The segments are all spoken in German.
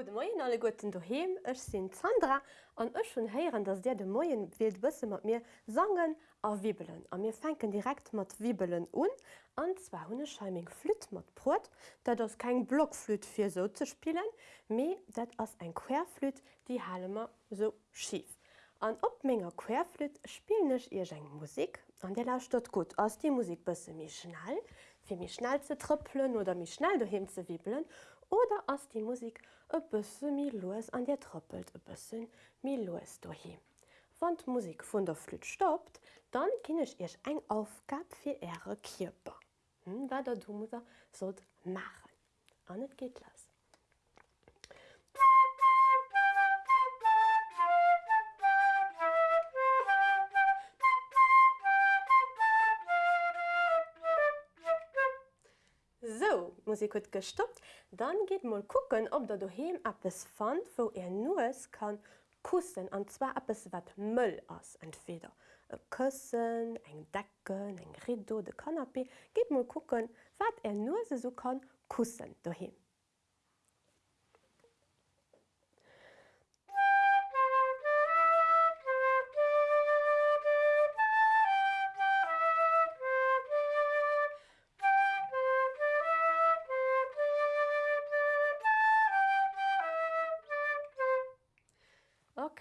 Gute Morgen alle guten daheim. Ich bin Sandra und ich schon hören, dass der de Morgen wird wissen mit mir sangen und wibbeln. Und wir fangen direkt mit wibbeln an. Und zwar habe ich eine Flöte mit Brot. Das ist kein Blockflöte für so zu spielen, aber das ist ein Querflöte, die halten wir so schief. Und auf meiner Querflöte spiele ich irgendeine Musik und der läuft dort gut. Aus die Musik ein bisschen schnell, für mich schnell zu trippeln oder mich schnell daheim zu wibbeln oder ass die Musik e bësse mi loes an Dir troppelt e bëssen mi loes dohi. Wann d Musik vun der Flüt stoppt, dann kinnech ech eng Aufgab fir Äre Kierper. Hm, Wa der du muss sot machen. Net geht lass. Musik hat gestoppt, dann geht mal gucken, ob da daheim etwas fand, wo er nur kann kussen und zwar etwas, was Müll ist. Entweder ein Kissen, ein Decken, ein Rideau, der Kanapé. Geht mal gucken, was er nur so kann kussen daheim.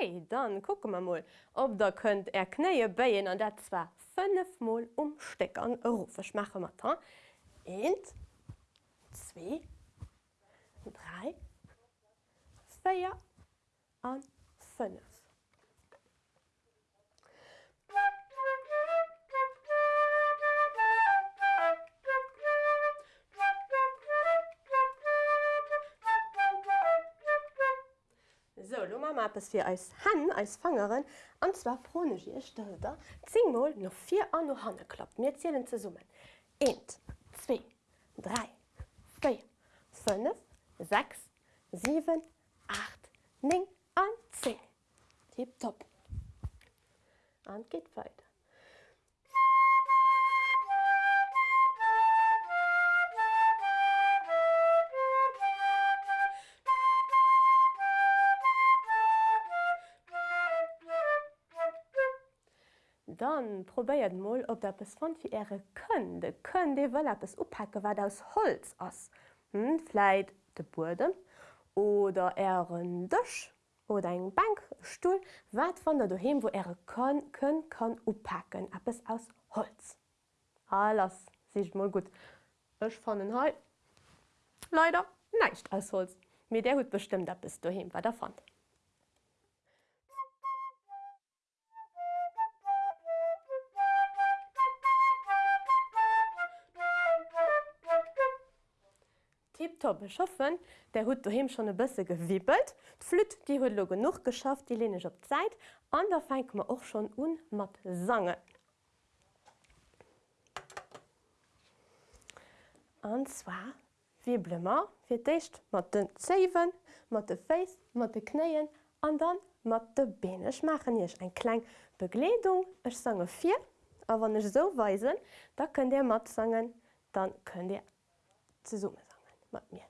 Okay, dann gucke man mal, ob da könnt er knee beien an dat zwar 5 Mol umsteck an Rufech mache mat. 1 2 3 4 an 5. nu ma map es fir eis Hann eis Fangerin an zwar chronegie Stëder, Zingmolll noch fir an no Hanne klappt Wir zählen zusammen. summen. 1, 2, 3, 4, 5, 6, 7, 8, 9 an 10. Tipp top. Geht weiter. Dann probéiert moll op der bes fand wie Äre kën de kën de well es oppacke wat aus Holz ass hm, Fleit de Burdem oder Ären Dëch oder eng Bankstuhl wat van der du hem wo Äre kann kann oppacken ab es aus Holz. Alles. Sich mal gut. Ech fan den he Leider neicht aus Holz. Mir der gut bestimmt du hem wat der fand. Viktor beschaffen, der huet duhem schon e bësse gewiebelt. Flütt die huet lo genug geschafft, die lenech op Zeit, an der feinint ma och schon un mat sangen. Anzwa wieblemmer fir d'éicht mat den Zewen, mat de Faéis, mat de kneien, an dann mat de Benech machen jech eng kleng Begleedung Ech sange fir, a wann ech so weisen, da kën Dir mat sangen, dann kën Dir ze summe sagen. Mat mir.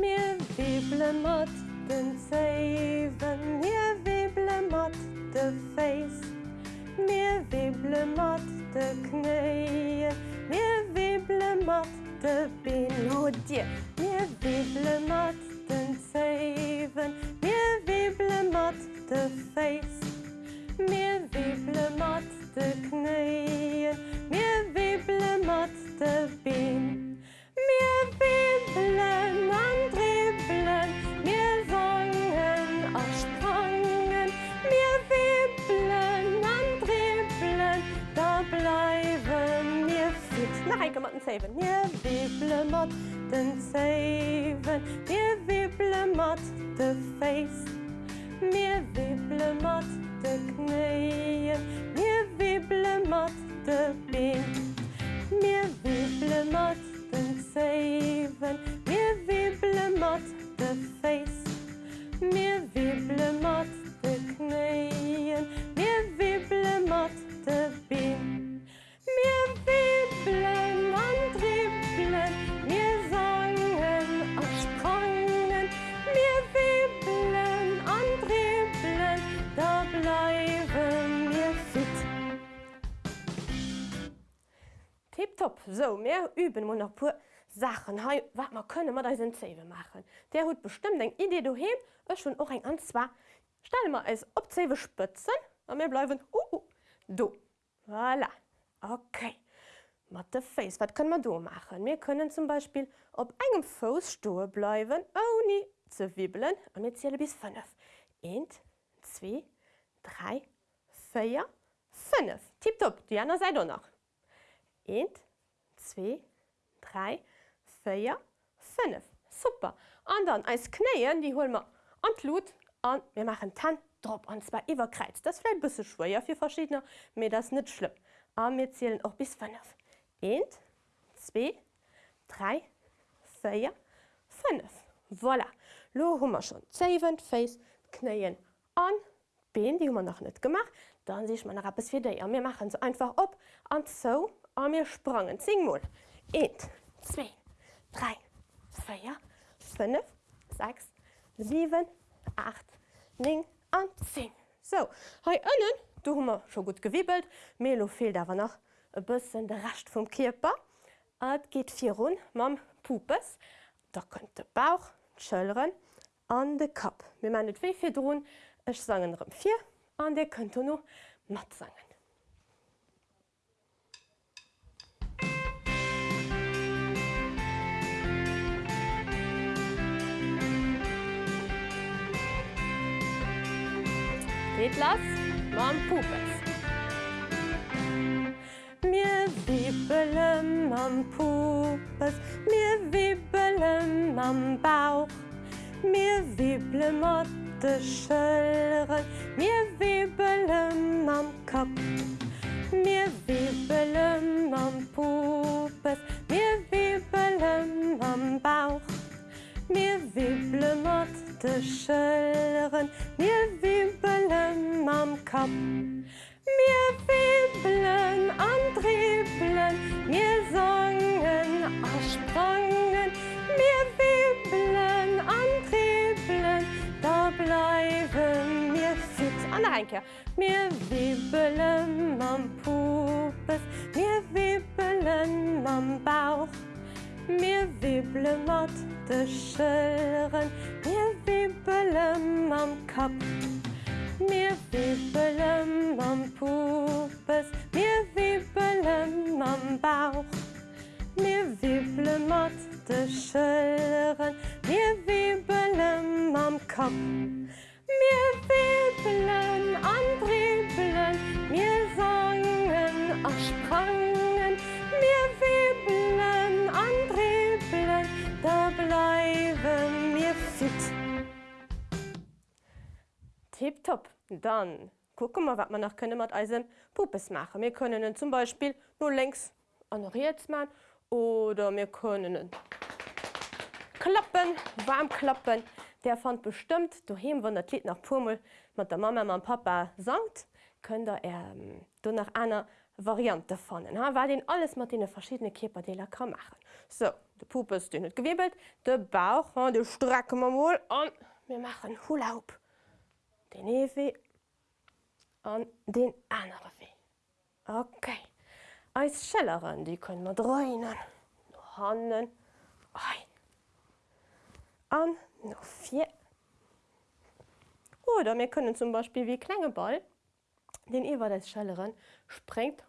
Mir wible mat den Zeven mir wible mat de Face Mir wible mat de Kneie. Mir wible mat de Melodie mir wible mat den so mehr üben und noch pur Sachen. Hey, wat man könne man da Zewe machen. Der hut bestimmt eng Idee du he schon auch eng an zwar Stell mal als opzewe spëtzen an mir bleiwen uh, uh, du. Voilà. okay. Mat de face. Wat können man do machen? Mir können zum Beispiel op engem Fosstuhe bleiwen oh nie ze wibbelen an mir ziele bis 5 1 2 3 4 5 Tipp top die an se noch. 1 2 3 4 5 super. An dann als kneien die hol man anlut an wir machen tan drop an zwar iwwerkreiz das vielleicht bisse schwer für verschiedene mir das nicht schlimm. Aber wir zählen auch bis 5 1 2 3 4 5 voilà. Lo hummer schon 7 face kneien an ben die man noch nicht gemacht. Dann sehe ich meine Rappe für dir wir machen es einfach op an so an mir sprangen. Sing mal. 1 2 3 4 5 6 7 8 9 an 10 so. Hey, innen du hummer schon gut gewiebelt Melo fehlt aber noch e bisschen der racht vom Körper. Et geht vier run mam pupes. Da könnte Bauch schëlleren an de Kap wie man net wievi droen Ech sagen vier. An der könnt nur mat sagen Lass Mam Pupes. Mir wiebelen am Pupes, mir wiebelen am Bauch, mir wieble mat de Schëlleren, mir wiebelen am Kap. Mir wiebelen am Pupes, mir wiebelen am Bauch, mir wieble mat de Schëlleren, mir wiebelen am Kap. Mir webelen antriebelen, mir sangen ersprangen, mir webelen antriebelen, da bleiben mir fit an Reke. Mir webelen am Pupes, De Schëren, mir webelen am Kap. Mir wiebelen am Pupes, mir wiebelen am Bauch. Mir de Schëlleren, mir wiebelen am Kap. Dann gucken wir, was man noch können mit Eisen Puppes machen. Wir können ihn zum Beispiel nur längs honoriert machen oder wir können ihn klappen, warm klappen. Der fand bestimmt, daheim, wenn das Lied nach Pummel mit der Mama und Papa singt, könnt ihr ähm, nach einer Variante finden, weil den alles mit den verschiedenen Körperdelen kann machen. So, der Puppe ist nicht gewebelt, der Bauch, den strecken wir mal und wir machen Hula Hoop den Ewe an den anderen Weh. Okay. Als Schelleren, die können wir drehen. Noch Handen. Ein. An. Noch vier. Oder wir können zum Beispiel wie kleine Ball, den über des Schelleren springt,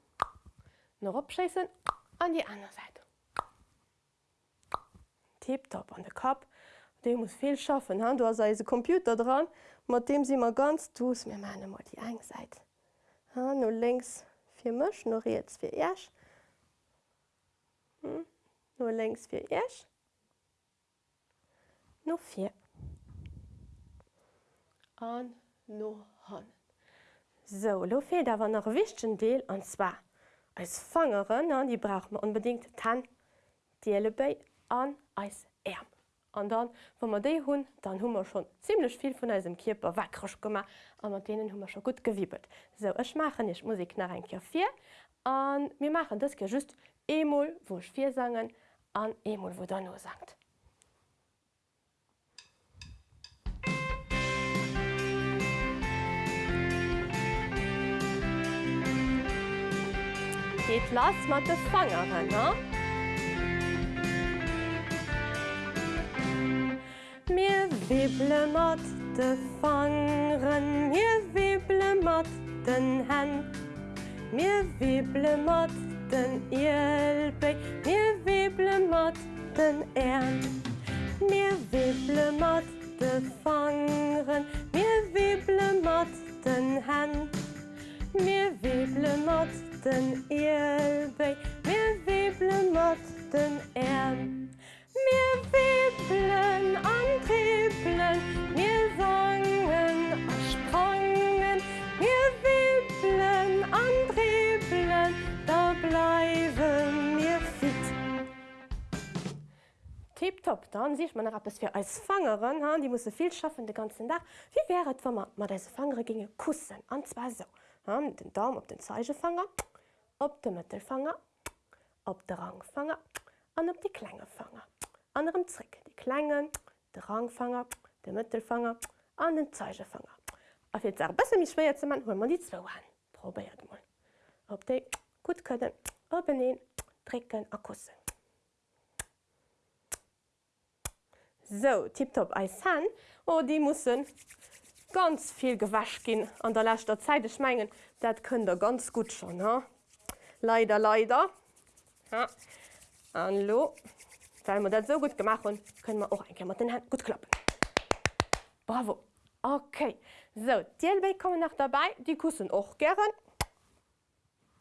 noch abschießen an die andere Seite. Tipptopp an den Kopf. Der muss viel schaffen. Du hast also Computer dran mat dem si immer ganz dus mir meine mal die eng seit. No lngs fir Mch no jetzt fir Äsch hm? No lngs fir Äsch No fir An no han. So da war nach wichten Deel an zwar als Fangeren an die brauch man unbedingt tan Diele bei an als Äm an dann wann man déi hunn, dann hummer schon ziemlich viel vun eisem Kierper wackrech gommer an mat denen hummer schon gut gewiebelt. So ech machen ich Musik nach en Kifir an mir machen das ge just Emol woch vier sangen an Emol wo dann nur sagt. geht lass mat de Fangerin ne? Mir wible mat de Fangen mir wible mat den Herrn mir wible mat den Elbe mir wible mat den Ern. Mir wible mat de Fangen mir wible mat den Herrn mir wible mat den Elbe mir wible mat den Ern. Mir wibeln Tipptop dann sieht man es für als Fangerin ha die muss viel schaffen den ganzen Tag. Wie wäre wenn man mal diese Fangere ginge kussen? An zwar so. Ha, den Daumen auf den Zeigefanger op den Mittelfanger op der Rangfanger an op die Klängefanger anderem Trick. Die Klängen der Rangfanger der Mittelfanger an den Zeigefanger auf jetzt besser mich schwer man hol man die zwei an. Probiert mal. Ob die gut können oben trinken akussen so tipptop als han oh die müssen ganz viel gewasch gehen an der letzter Zeit. Schmengen dat könnt ihr ganz gut schon ha? leider leider. Ja. Hallo? Weil man das so gut gemacht und können wir auch ein den Hand gut klappen. Bravo. Okay. So die kommen noch dabei. Die kussen auch gern.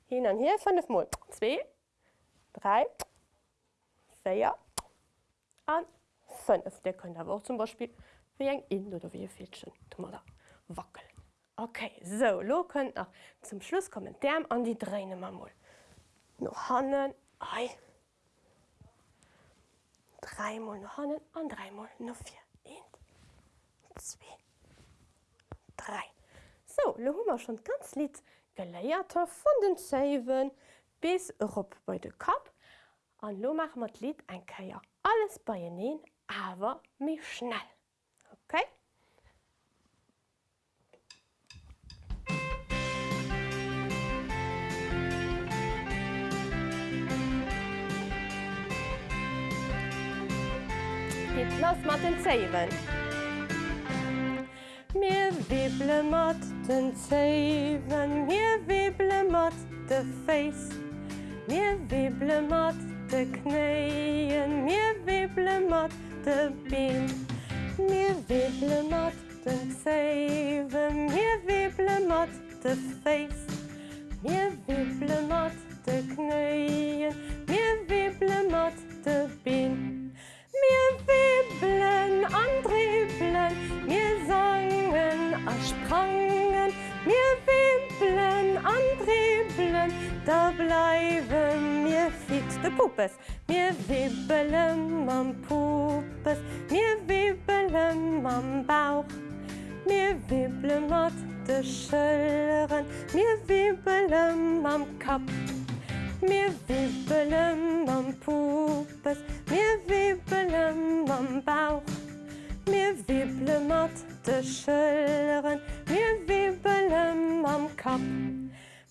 Hin und hier fünf mal. Zwei drei vier und fünf der können aber auch zum Beispiel wie ein in oder wie Fädchen da wackeln. Okay so lo könnt noch zum Schluss kommen. Der an die Träne mal. Noch hannen. Ei. Dreimal noch hannen an dreimal noch vier. Ein, zwei. Drei. So lo hummer schon ganz lied geléierter von den Zeven bis op bei de Kap. An lo mach mat Lied ein Käier alles bei neen aber mich schnell okay Geht los mat den Zeven. Mir wible mat den Zeven, mir wible mat de Face. Mir wible mat de Kneien, mir wible mat de Bin. Mir wible mat den Zeven, mir wible mat de Face. Mir wible mat de mir wible mat de Bin. Mir wibeln antriebeln, mir sangen ersprangen, mir wibeln antriebeln, da bleiben mir fit de Puppes. Mir wibeln am Puppes, mir wibeln am Bauch. Mir wibeln mat de Schëlleren, mir wibeln am Kap. Mir wibeln am Puppes, mir wibeln am Bauch. Mir wible mat de Schëlleren, mir wibeln am Kap.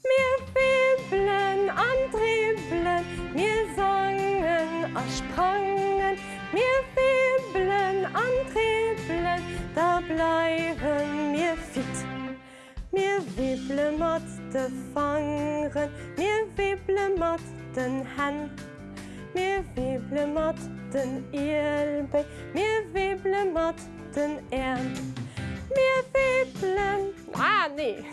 Mir wibeln antriebeln, mir sangen ersprangen, mir wibeln antriebeln, da bleiben mir fit. Mir wible mat de Fangen, mir wible mat den Hand. Mir wible den Elbe, mir wible mat den Ern. Mir wiblen ah, nee.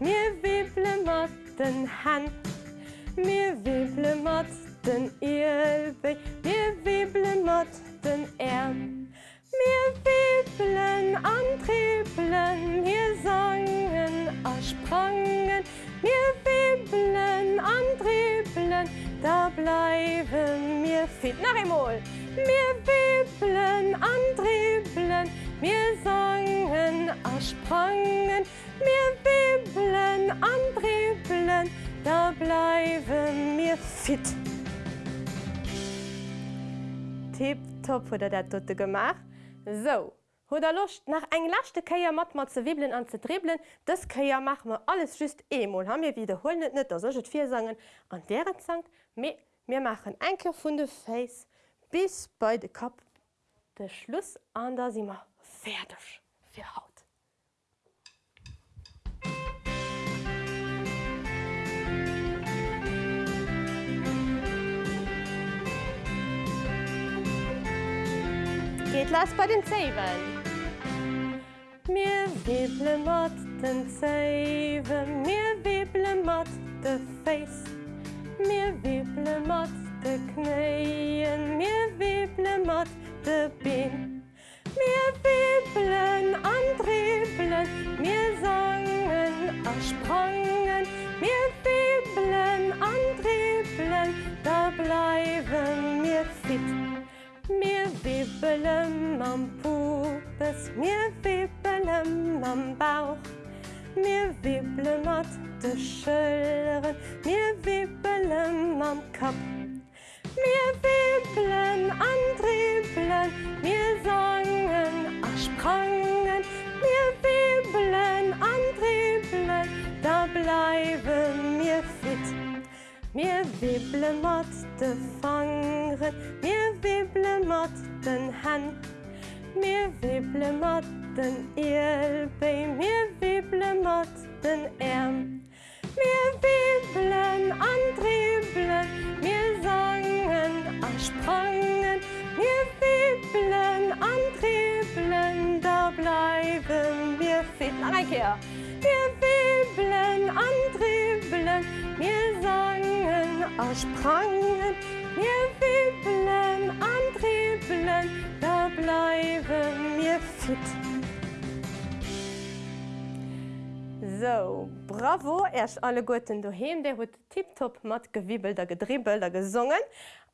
Mir wible mat den Hand. Mir wible mat den Elbe, mir wible mat den Ern. Mir wibeln antriebeln, hier sangen ersprangen, mir wibeln antriebeln, da bleiben fit nach einmal. Mir wibeln antriebeln, mir sangen ersprangen, mir wibeln antriebeln, da bleiben mir fit. Tipp top oder der tote gemacht. So oder Lust nach eng lachte Käier mat mat ze wibeln an ze dribeln, das Käier mach mir alles just ha mir wiederholen net net sech vier sagen an wären zank mir machen enke vun de Face bis bei de Kap de Schluss an da si immer fertig fir haut. Geht las bei den Zewen. Mir wible mat den Zewe, mir wible mat de Face. Mir wible mat de Kneien, mir wible mat de Bin. Mir wibelen anribelen, da bleiwen mir fit. Mir wible mat de Fangen, mir wible mat den Hand. Mir wible mat den Eelbei, mir wible mat den Äm. Mir wibelen anribelen, mir sangen a sprangen, mir wibelen anribelen, da bleiben mir fit Ankeer. Wir wibelen anribelen, mir sangen a sprangen, mir wibelen anribelen, da bleiben mir fit. So, bravo erst alle Goten doheem, der huet tipptopp mat gewibbel der gedribbel der gesungen.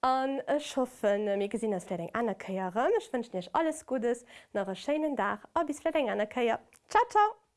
An Ech hoffen mé gesinn ass Flädeng anerkeier Rëmech wënsch nech alles Gutes nach e Scheen Dach a bis Flädeng anerkeier. Ciao ciao!